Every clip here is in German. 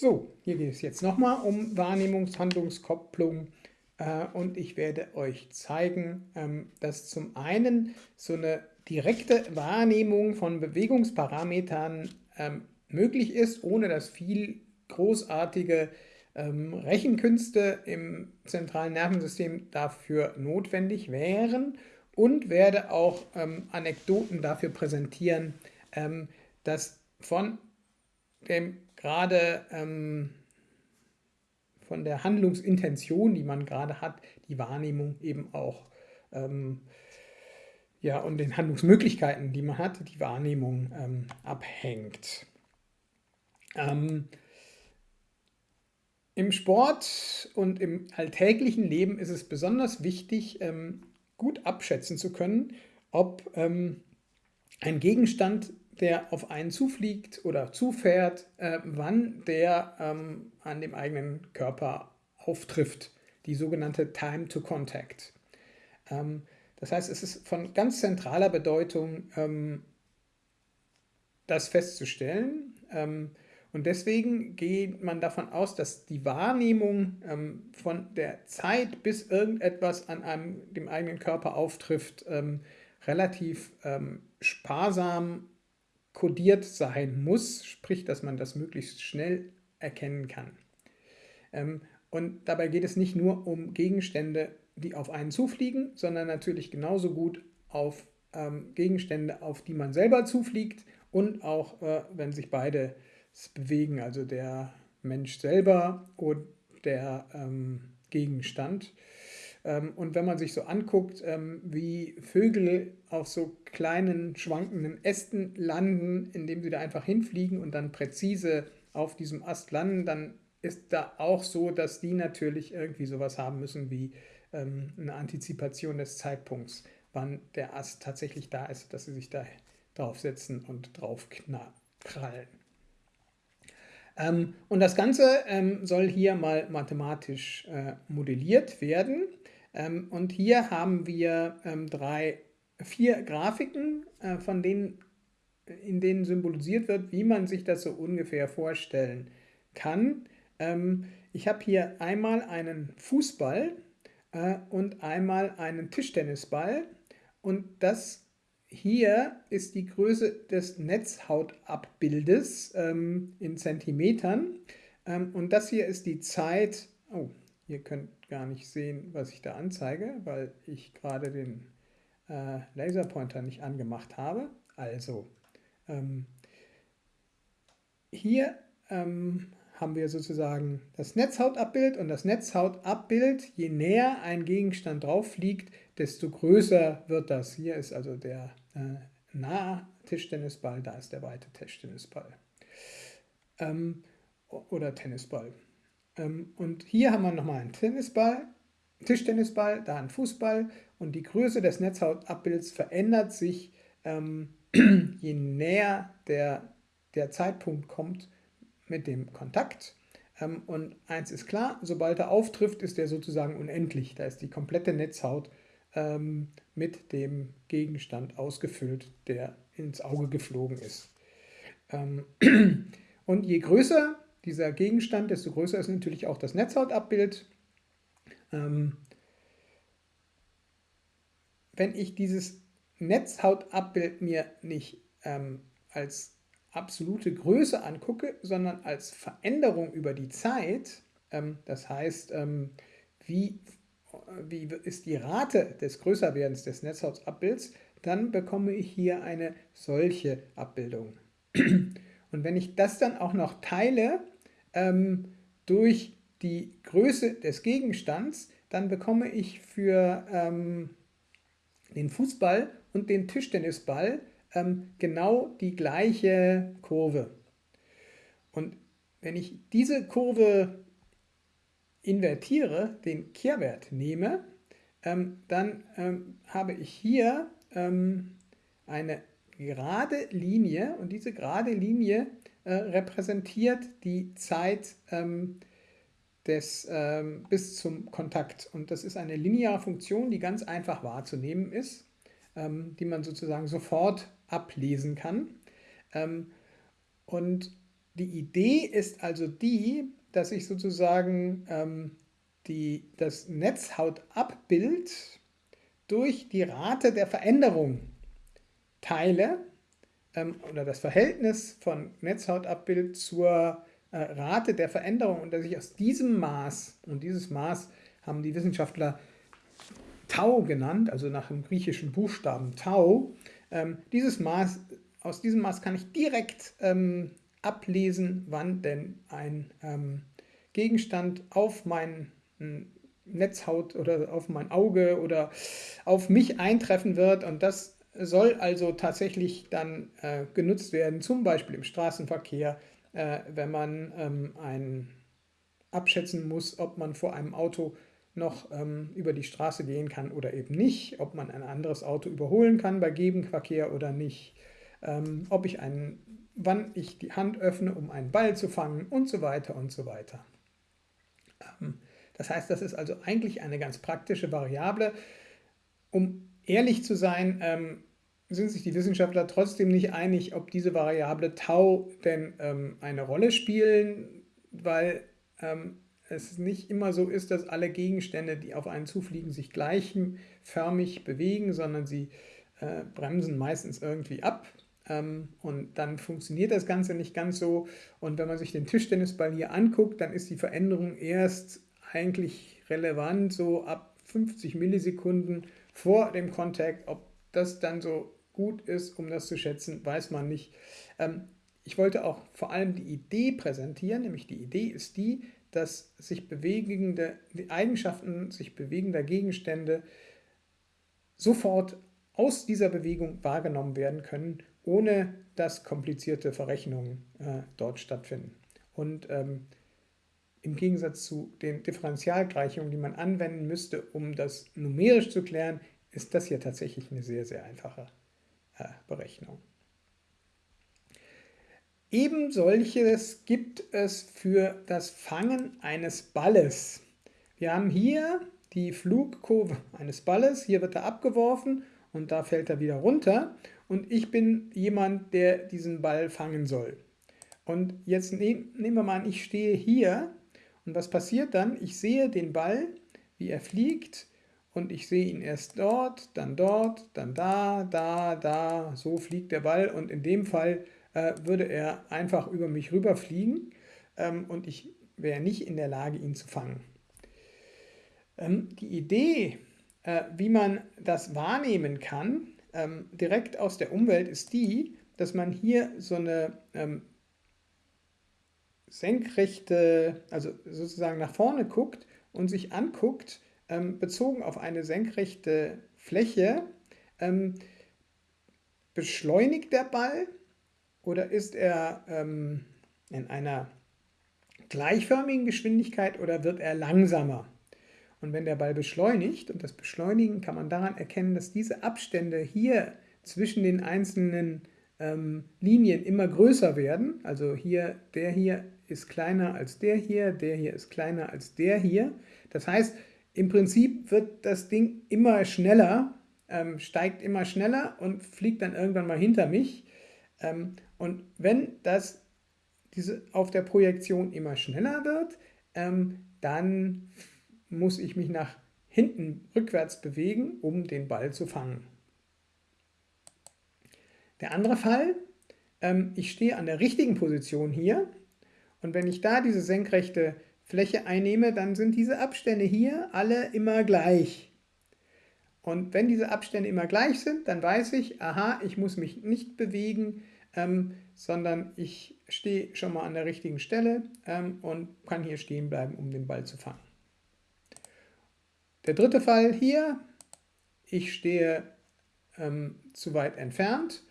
So, hier geht es jetzt nochmal um Wahrnehmungshandlungskopplung äh, und ich werde euch zeigen, ähm, dass zum einen so eine direkte Wahrnehmung von Bewegungsparametern ähm, möglich ist, ohne dass viel großartige ähm, Rechenkünste im zentralen Nervensystem dafür notwendig wären und werde auch ähm, Anekdoten dafür präsentieren, ähm, dass von dem gerade ähm, von der Handlungsintention, die man gerade hat, die Wahrnehmung eben auch ähm, ja, und den Handlungsmöglichkeiten, die man hat, die Wahrnehmung ähm, abhängt. Ähm, Im Sport und im alltäglichen Leben ist es besonders wichtig, ähm, gut abschätzen zu können, ob ähm, ein Gegenstand der auf einen zufliegt oder zufährt, äh, wann der ähm, an dem eigenen Körper auftrifft, die sogenannte Time to Contact. Ähm, das heißt, es ist von ganz zentraler Bedeutung, ähm, das festzustellen. Ähm, und deswegen geht man davon aus, dass die Wahrnehmung ähm, von der Zeit, bis irgendetwas an einem, dem eigenen Körper auftrifft, ähm, relativ sparsam kodiert sein muss, sprich, dass man das möglichst schnell erkennen kann. Ähm, und dabei geht es nicht nur um Gegenstände, die auf einen zufliegen, sondern natürlich genauso gut auf ähm, Gegenstände, auf die man selber zufliegt und auch, äh, wenn sich beide bewegen, also der Mensch selber und der ähm, Gegenstand. Ähm, und wenn man sich so anguckt, ähm, wie Vögel auf so kleinen schwankenden Ästen landen, indem sie da einfach hinfliegen und dann präzise auf diesem Ast landen, dann ist da auch so, dass die natürlich irgendwie sowas haben müssen wie ähm, eine Antizipation des Zeitpunkts, wann der Ast tatsächlich da ist, dass sie sich da draufsetzen und draufkrallen. und das Ganze soll hier mal mathematisch äh, modelliert werden. Ähm, und hier haben wir ähm, drei, vier Grafiken, äh, von denen, in denen symbolisiert wird, wie man sich das so ungefähr vorstellen kann. Ähm, ich habe hier einmal einen Fußball äh, und einmal einen Tischtennisball und das hier ist die Größe des Netzhautabbildes in Zentimetern und das hier ist die Zeit, oh, Ihr könnt gar nicht sehen, was ich da anzeige, weil ich gerade den äh, Laserpointer nicht angemacht habe. Also, ähm, hier ähm, haben wir sozusagen das Netzhautabbild und das Netzhautabbild, je näher ein Gegenstand drauf liegt, desto größer wird das. Hier ist also der äh, nahe Tischtennisball, da ist der weite Tischtennisball ähm, oder Tennisball. Ähm, und hier haben wir nochmal einen Tennisball, Tischtennisball, da einen Fußball und die Größe des Netzhautabbilds verändert sich, ähm, je näher der, der Zeitpunkt kommt mit dem Kontakt. Ähm, und eins ist klar, sobald er auftrifft, ist er sozusagen unendlich. Da ist die komplette Netzhaut mit dem Gegenstand ausgefüllt, der ins Auge geflogen ist. Und je größer dieser Gegenstand, desto größer ist natürlich auch das Netzhautabbild. Ähm, wenn ich dieses Netzhautabbild mir nicht ähm, als absolute Größe angucke, sondern als Veränderung über die Zeit, ähm, das heißt, ähm, wie, wie ist die Rate des Größerwerdens des Netzhautabbilds, dann bekomme ich hier eine solche Abbildung. Und wenn ich das dann auch noch teile ähm, durch die Größe des Gegenstands, dann bekomme ich für ähm, den Fußball und den Tischtennisball ähm, genau die gleiche Kurve. Und wenn ich diese Kurve invertiere, den Kehrwert nehme, ähm, dann ähm, habe ich hier ähm, eine gerade Linie und diese gerade Linie äh, repräsentiert die Zeit ähm, des, ähm, bis zum Kontakt. Und das ist eine lineare Funktion, die ganz einfach wahrzunehmen ist, ähm, die man sozusagen sofort ablesen kann. Ähm, und die Idee ist also die, dass ich sozusagen ähm, die, das Netzhautabbild durch die Rate der Veränderung teile ähm, oder das Verhältnis von Netzhautabbild zur äh, Rate der Veränderung und dass ich aus diesem Maß, und dieses Maß haben die Wissenschaftler Tau genannt, also nach dem griechischen Buchstaben Tau, ähm, dieses Maß, aus diesem Maß kann ich direkt ähm, ablesen, wann denn ein ähm, Gegenstand auf mein Netzhaut oder auf mein Auge oder auf mich eintreffen wird. Und das soll also tatsächlich dann äh, genutzt werden, zum Beispiel im Straßenverkehr, äh, wenn man ähm, ein, abschätzen muss, ob man vor einem Auto noch ähm, über die Straße gehen kann oder eben nicht, ob man ein anderes Auto überholen kann bei Gegenverkehr oder nicht, ähm, ob ich einen, wann ich die Hand öffne, um einen Ball zu fangen und so weiter und so weiter. Ähm, das heißt, das ist also eigentlich eine ganz praktische Variable. Um ehrlich zu sein, ähm, sind sich die Wissenschaftler trotzdem nicht einig, ob diese Variable Tau denn ähm, eine Rolle spielen, weil ähm, es nicht immer so ist, dass alle Gegenstände, die auf einen zufliegen, sich gleichförmig bewegen, sondern sie äh, bremsen meistens irgendwie ab. Ähm, und dann funktioniert das Ganze nicht ganz so. Und wenn man sich den Tischtennisball hier anguckt, dann ist die Veränderung erst eigentlich relevant, so ab 50 Millisekunden vor dem Kontakt. Ob das dann so gut ist, um das zu schätzen, weiß man nicht. Ähm, ich wollte auch vor allem die Idee präsentieren, nämlich die Idee ist die, dass sich bewegende, die Eigenschaften sich bewegender Gegenstände sofort aus dieser Bewegung wahrgenommen werden können, ohne dass komplizierte Verrechnungen äh, dort stattfinden. Und ähm, im Gegensatz zu den Differentialgleichungen, die man anwenden müsste, um das numerisch zu klären, ist das hier tatsächlich eine sehr, sehr einfache Berechnung. Eben solches gibt es für das Fangen eines Balles. Wir haben hier die Flugkurve eines Balles, hier wird er abgeworfen und da fällt er wieder runter und ich bin jemand, der diesen Ball fangen soll. Und jetzt nehmen wir mal an, ich stehe hier und was passiert dann? Ich sehe den Ball, wie er fliegt und ich sehe ihn erst dort, dann dort, dann da, da, da, so fliegt der Ball. Und in dem Fall äh, würde er einfach über mich rüberfliegen. Ähm, und ich wäre nicht in der Lage, ihn zu fangen. Ähm, die Idee, äh, wie man das wahrnehmen kann, ähm, direkt aus der Umwelt, ist die, dass man hier so eine ähm, senkrechte, also sozusagen nach vorne guckt und sich anguckt, bezogen auf eine senkrechte Fläche, ähm, beschleunigt der Ball oder ist er ähm, in einer gleichförmigen Geschwindigkeit oder wird er langsamer? Und wenn der Ball beschleunigt, und das Beschleunigen kann man daran erkennen, dass diese Abstände hier zwischen den einzelnen ähm, Linien immer größer werden, also hier, der hier ist kleiner als der hier, der hier ist kleiner als der hier. Das heißt, im Prinzip wird das Ding immer schneller, ähm, steigt immer schneller und fliegt dann irgendwann mal hinter mich. Ähm, und wenn das diese auf der Projektion immer schneller wird, ähm, dann muss ich mich nach hinten rückwärts bewegen, um den Ball zu fangen. Der andere Fall, ähm, ich stehe an der richtigen Position hier und wenn ich da diese senkrechte Fläche einnehme, dann sind diese Abstände hier alle immer gleich. Und wenn diese Abstände immer gleich sind, dann weiß ich, aha, ich muss mich nicht bewegen, ähm, sondern ich stehe schon mal an der richtigen Stelle ähm, und kann hier stehen bleiben, um den Ball zu fangen. Der dritte Fall hier, ich stehe ähm, zu weit entfernt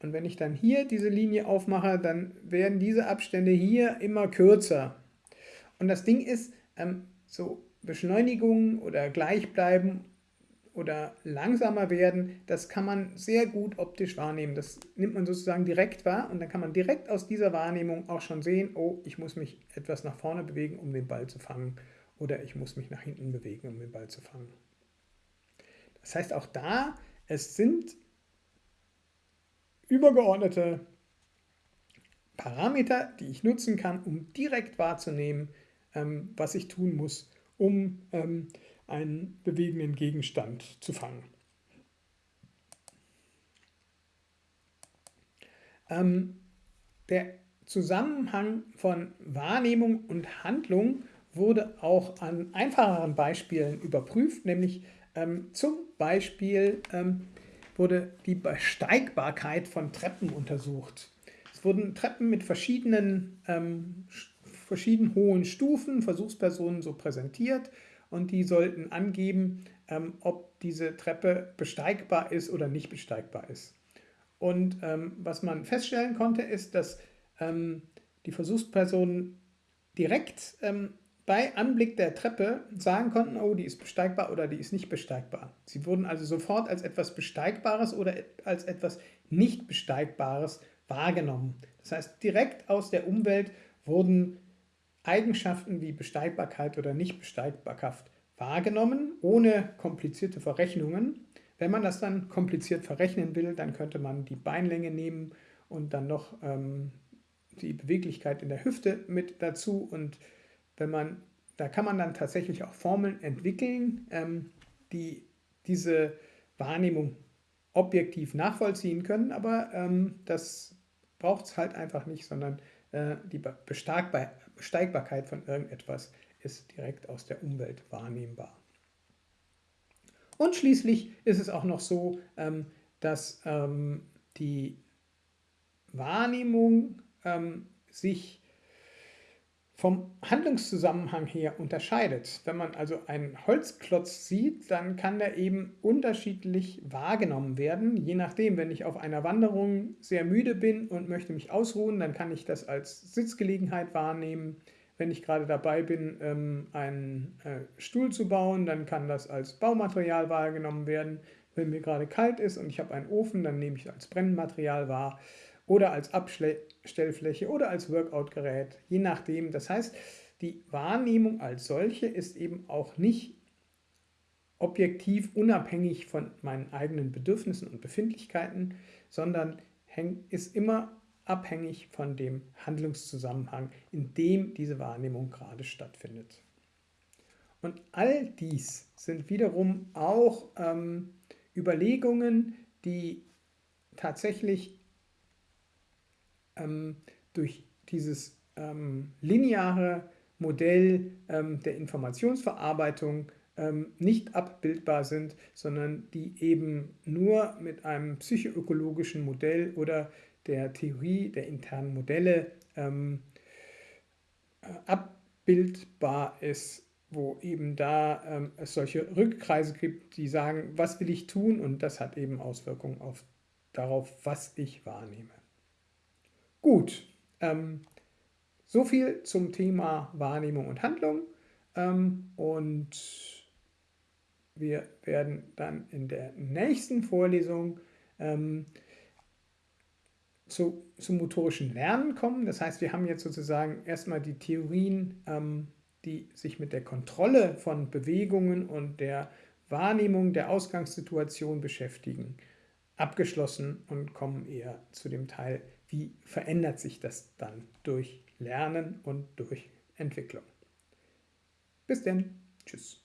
und wenn ich dann hier diese Linie aufmache, dann werden diese Abstände hier immer kürzer. Und das Ding ist, ähm, so Beschleunigung oder Gleichbleiben oder langsamer werden, das kann man sehr gut optisch wahrnehmen. Das nimmt man sozusagen direkt wahr und dann kann man direkt aus dieser Wahrnehmung auch schon sehen, oh, ich muss mich etwas nach vorne bewegen, um den Ball zu fangen oder ich muss mich nach hinten bewegen, um den Ball zu fangen. Das heißt auch da, es sind übergeordnete Parameter, die ich nutzen kann, um direkt wahrzunehmen, ähm, was ich tun muss, um ähm, einen bewegenden Gegenstand zu fangen. Ähm, der Zusammenhang von Wahrnehmung und Handlung wurde auch an einfacheren Beispielen überprüft, nämlich ähm, zum Beispiel ähm, wurde die Besteigbarkeit von Treppen untersucht. Es wurden Treppen mit verschiedenen, ähm, verschieden hohen Stufen, Versuchspersonen so präsentiert und die sollten angeben, ähm, ob diese Treppe besteigbar ist oder nicht besteigbar ist. Und ähm, was man feststellen konnte, ist, dass ähm, die Versuchspersonen direkt ähm, bei Anblick der Treppe sagen konnten, oh, die ist besteigbar oder die ist nicht besteigbar. Sie wurden also sofort als etwas Besteigbares oder als etwas nicht Besteigbares wahrgenommen. Das heißt, direkt aus der Umwelt wurden Eigenschaften wie Besteigbarkeit oder Nichtbesteigbarkeit wahrgenommen, ohne komplizierte Verrechnungen. Wenn man das dann kompliziert verrechnen will, dann könnte man die Beinlänge nehmen und dann noch ähm, die Beweglichkeit in der Hüfte mit dazu. Und wenn man, da kann man dann tatsächlich auch Formeln entwickeln, ähm, die diese Wahrnehmung objektiv nachvollziehen können, aber ähm, das braucht es halt einfach nicht, sondern äh, die Besteigbarkeit von irgendetwas ist direkt aus der Umwelt wahrnehmbar. Und schließlich ist es auch noch so, ähm, dass ähm, die Wahrnehmung ähm, sich vom Handlungszusammenhang her unterscheidet. Wenn man also einen Holzklotz sieht, dann kann der eben unterschiedlich wahrgenommen werden. Je nachdem, wenn ich auf einer Wanderung sehr müde bin und möchte mich ausruhen, dann kann ich das als Sitzgelegenheit wahrnehmen. Wenn ich gerade dabei bin, ähm, einen äh, Stuhl zu bauen, dann kann das als Baumaterial wahrgenommen werden. Wenn mir gerade kalt ist und ich habe einen Ofen, dann nehme ich als Brennmaterial wahr oder als Abstellfläche oder als Workout-Gerät, je nachdem. Das heißt, die Wahrnehmung als solche ist eben auch nicht objektiv unabhängig von meinen eigenen Bedürfnissen und Befindlichkeiten, sondern ist immer abhängig von dem Handlungszusammenhang, in dem diese Wahrnehmung gerade stattfindet. Und all dies sind wiederum auch ähm, Überlegungen, die tatsächlich ähm, durch dieses ähm, lineare Modell ähm, der Informationsverarbeitung ähm, nicht abbildbar sind, sondern die eben nur mit einem psychoökologischen Modell oder der Theorie der internen Modelle ähm, äh, abbildbar ist, wo eben da ähm, es solche Rückkreise gibt, die sagen, was will ich tun und das hat eben Auswirkungen auf, darauf, was ich wahrnehme. Gut, ähm, so viel zum Thema Wahrnehmung und Handlung ähm, und wir werden dann in der nächsten Vorlesung ähm, zu, zum motorischen Lernen kommen. Das heißt, wir haben jetzt sozusagen erstmal die Theorien, ähm, die sich mit der Kontrolle von Bewegungen und der Wahrnehmung der Ausgangssituation beschäftigen, abgeschlossen und kommen eher zu dem Teil, wie verändert sich das dann durch Lernen und durch Entwicklung. Bis denn. Tschüss.